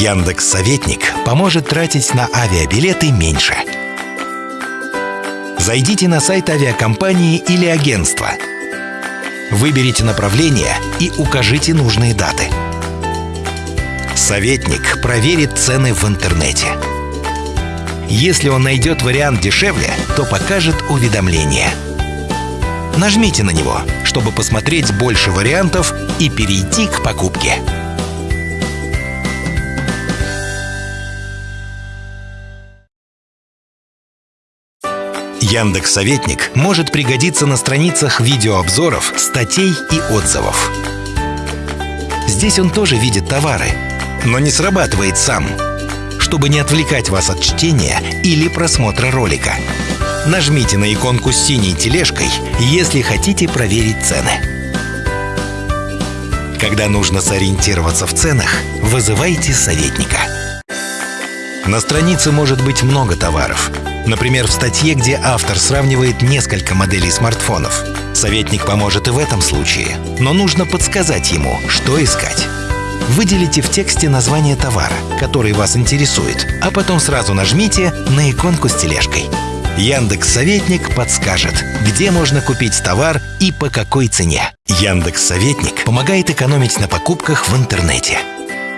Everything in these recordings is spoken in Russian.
Яндекс Советник поможет тратить на авиабилеты меньше. Зайдите на сайт авиакомпании или агентства. Выберите направление и укажите нужные даты. Советник проверит цены в интернете. Если он найдет вариант дешевле, то покажет уведомление. Нажмите на него, чтобы посмотреть больше вариантов и перейти к покупке. Яндекс Советник может пригодиться на страницах видеообзоров, статей и отзывов. Здесь он тоже видит товары, но не срабатывает сам, чтобы не отвлекать вас от чтения или просмотра ролика. Нажмите на иконку с синей тележкой, если хотите проверить цены. Когда нужно сориентироваться в ценах, вызывайте советника. На странице может быть много товаров. Например, в статье, где автор сравнивает несколько моделей смартфонов. Советник поможет и в этом случае, но нужно подсказать ему, что искать. Выделите в тексте название товара, который вас интересует, а потом сразу нажмите на иконку с тележкой. Яндекс Советник подскажет, где можно купить товар и по какой цене. Яндекс Советник помогает экономить на покупках в интернете.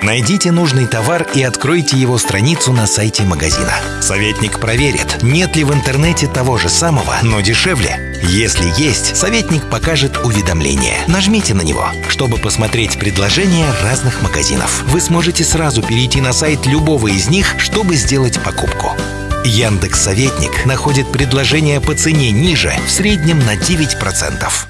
Найдите нужный товар и откройте его страницу на сайте магазина. Советник проверит, нет ли в интернете того же самого, но дешевле. Если есть, советник покажет уведомление. Нажмите на него, чтобы посмотреть предложения разных магазинов. Вы сможете сразу перейти на сайт любого из них, чтобы сделать покупку. Яндекс Советник находит предложения по цене ниже в среднем на 9%.